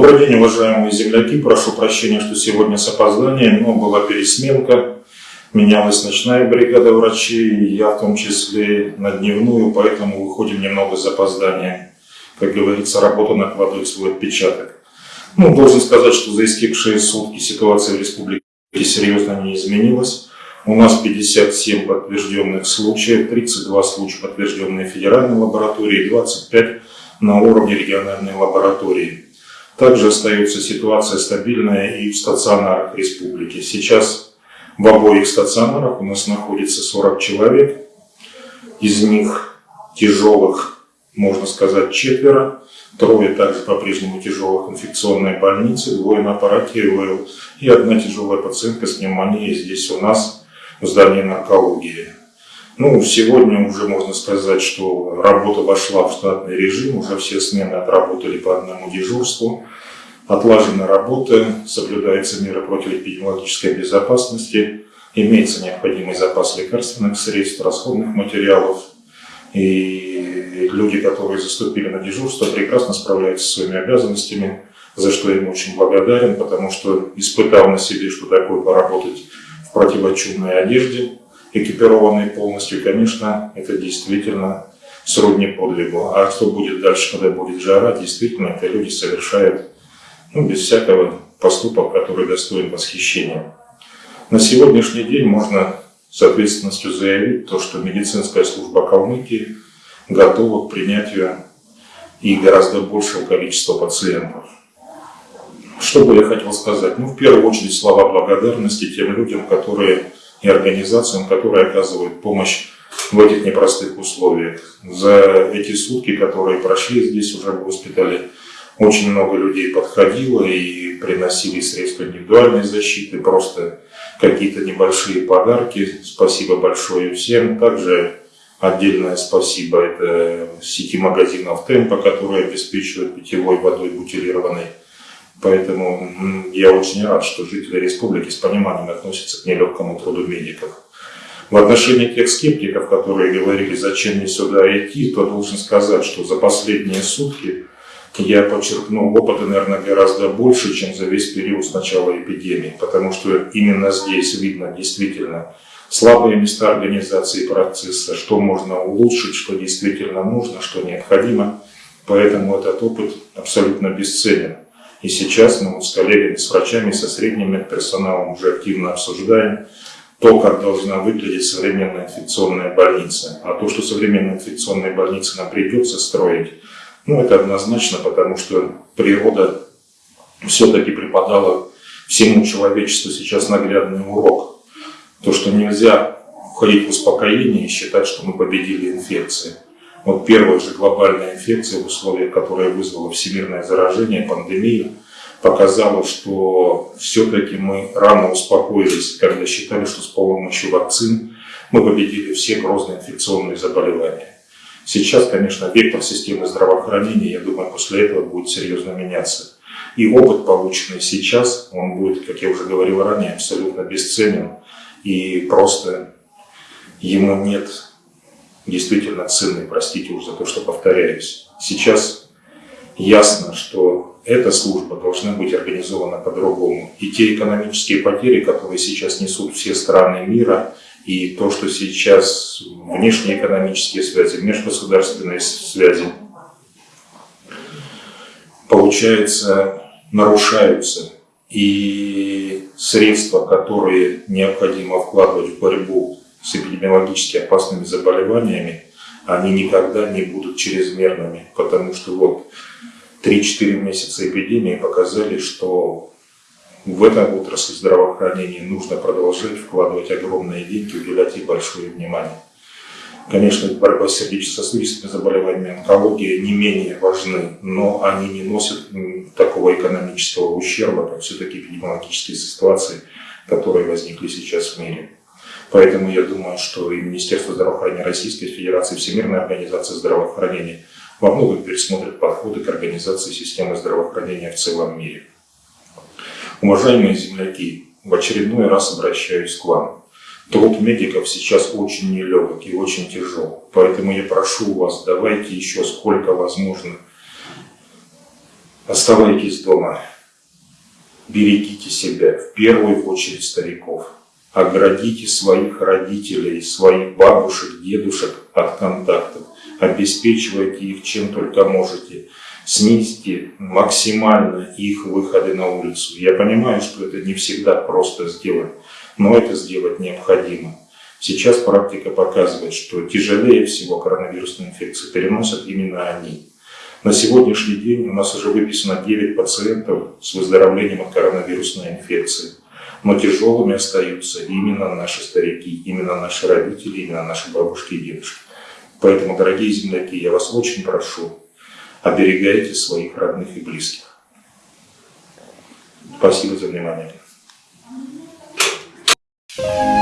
Добрый день, уважаемые земляки. Прошу прощения, что сегодня с опозданием, но была пересменка. Менялась ночная бригада врачей, я в том числе на дневную, поэтому выходим немного с опозданием. Как говорится, работа накладывает свой отпечаток. Ну, должен сказать, что за истекшие сутки ситуация в республике серьезно не изменилась. У нас 57 подтвержденных случаев, 32 случая подтвержденные федеральной лаборатории, 25 на уровне региональной лаборатории. Также остается ситуация стабильная и в стационарах республики. Сейчас в обоих стационарах у нас находится 40 человек. Из них тяжелых, можно сказать, четверо. Трое также по-прежнему тяжелых инфекционной больницы, двое на аппарате ИВЛ и одна тяжелая пациентка с пневмонией здесь у нас в здании наркологии. Ну, сегодня уже можно сказать, что работа вошла в штатный режим, уже все смены отработали по одному дежурству. Отлажена работа, соблюдаются меры противоэпидемиологической безопасности, имеется необходимый запас лекарственных средств, расходных материалов. И люди, которые заступили на дежурство, прекрасно справляются со своими обязанностями, за что им очень благодарен, потому что испытал на себе, что такое поработать в противочумной одежде, экипированной полностью, конечно, это действительно сродни подвигу. А что будет дальше, когда будет жара, действительно, это люди совершают ну, без всякого поступок, который достоин восхищения. На сегодняшний день можно с ответственностью заявить то, что медицинская служба Калмыкии готова к принятию и гораздо большего количества пациентов. Что бы я хотел сказать? Ну, в первую очередь, слова благодарности тем людям, которые и организациям, которые оказывают помощь в этих непростых условиях. За эти сутки, которые прошли здесь уже в госпитале, очень много людей подходило и приносили средства индивидуальной защиты, просто какие-то небольшие подарки. Спасибо большое всем. Также отдельное спасибо это сети магазинов Темпа, которые обеспечивают питьевой водой бутилированной Поэтому я очень рад, что жители республики с пониманием относятся к нелегкому труду медиков. В отношении тех скептиков, которые говорили, зачем мне сюда идти, то должен сказать, что за последние сутки я подчеркнул опыта, наверное, гораздо больше, чем за весь период с начала эпидемии, потому что именно здесь видно действительно слабые места организации процесса, что можно улучшить, что действительно нужно, что необходимо. Поэтому этот опыт абсолютно бесценен. И сейчас мы с коллегами, с врачами, со средним медперсоналом уже активно обсуждаем то, как должна выглядеть современная инфекционная больница. А то, что современная инфекционная больница нам придется строить, ну, это однозначно, потому что природа все-таки преподала всему человечеству сейчас наглядный урок. То, что нельзя входить в успокоение и считать, что мы победили инфекции. Вот первая же глобальная инфекция в условиях, которая вызвала всемирное заражение, пандемию, показала, что все-таки мы рано успокоились, когда считали, что с помощью вакцин мы победили все грозные инфекционные заболевания. Сейчас, конечно, вектор системы здравоохранения, я думаю, после этого будет серьезно меняться. И опыт, полученный сейчас, он будет, как я уже говорил ранее, абсолютно бесценен. И просто ему нет действительно ценный, простите уж за то, что повторяюсь. Сейчас ясно, что эта служба должна быть организована по-другому. И те экономические потери, которые сейчас несут все страны мира, и то, что сейчас внешние экономические связи, межгосударственные связи, получается, нарушаются. И средства, которые необходимо вкладывать в борьбу с эпидемиологически опасными заболеваниями, они никогда не будут чрезмерными, потому что вот 3-4 месяца эпидемии показали, что в эту отрасль здравоохранения нужно продолжать вкладывать огромные деньги, уделять ей большое внимание. Конечно, борьба с сердечно-сосудистыми заболеваниями, онкология не менее важны, но они не носят такого экономического ущерба, как все-таки эпидемиологические ситуации, которые возникли сейчас в мире. Поэтому я думаю, что и Министерство здравоохранения Российской Федерации, Всемирная организация здравоохранения во многом пересмотрят подходы к организации системы здравоохранения в целом мире. Уважаемые земляки, в очередной раз обращаюсь к вам. Труд медиков сейчас очень нелегок и очень тяжел. Поэтому я прошу вас, давайте еще сколько возможно Оставайтесь дома. Берегите себя, в первую очередь стариков. Оградите своих родителей, своих бабушек, дедушек от контактов. Обеспечивайте их чем только можете. Снизьте максимально их выходы на улицу. Я понимаю, что это не всегда просто сделать, но это сделать необходимо. Сейчас практика показывает, что тяжелее всего коронавирусные инфекции переносят именно они. На сегодняшний день у нас уже выписано 9 пациентов с выздоровлением от коронавирусной инфекции но тяжелыми остаются именно наши старики, именно наши родители, именно наши бабушки и дедушки. Поэтому, дорогие земляки, я вас очень прошу, оберегайте своих родных и близких. Спасибо за внимание. Thank you.